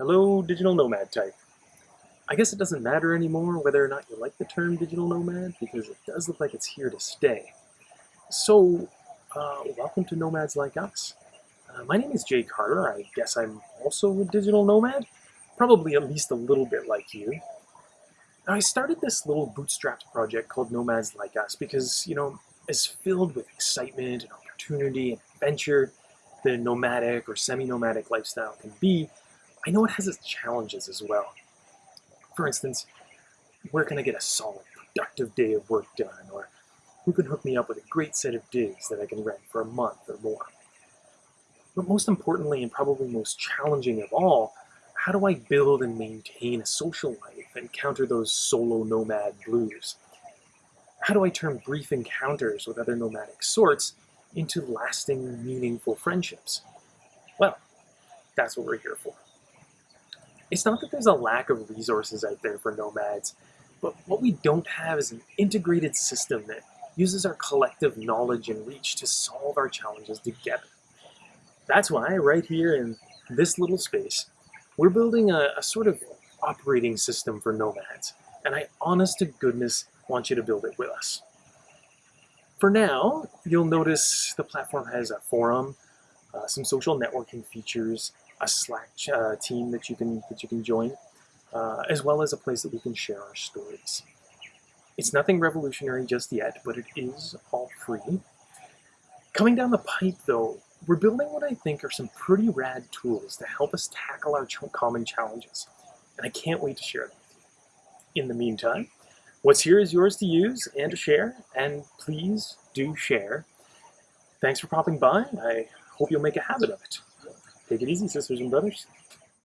Hello, digital nomad type. I guess it doesn't matter anymore whether or not you like the term digital nomad because it does look like it's here to stay. So, uh, welcome to Nomads Like Us. Uh, my name is Jay Carter. I guess I'm also a digital nomad, probably at least a little bit like you. Now, I started this little bootstrapped project called Nomads Like Us because, you know, as filled with excitement and opportunity and adventure the nomadic or semi-nomadic lifestyle can be, I know it has its challenges as well. For instance, where can I get a solid, productive day of work done? Or who can hook me up with a great set of digs that I can rent for a month or more? But most importantly, and probably most challenging of all, how do I build and maintain a social life and counter those solo nomad blues? How do I turn brief encounters with other nomadic sorts into lasting, meaningful friendships? Well, that's what we're here for. It's not that there's a lack of resources out there for nomads, but what we don't have is an integrated system that uses our collective knowledge and reach to solve our challenges together. That's why right here in this little space, we're building a, a sort of operating system for nomads, and I honest to goodness want you to build it with us. For now, you'll notice the platform has a forum, uh, some social networking features, a Slack uh, team that you can that you can join, uh, as well as a place that we can share our stories. It's nothing revolutionary just yet, but it is all free. Coming down the pipe, though, we're building what I think are some pretty rad tools to help us tackle our ch common challenges, and I can't wait to share them with you. In the meantime, what's here is yours to use and to share, and please do share. Thanks for popping by. I hope you'll make a habit of it. Какие разницы, если уже даришься?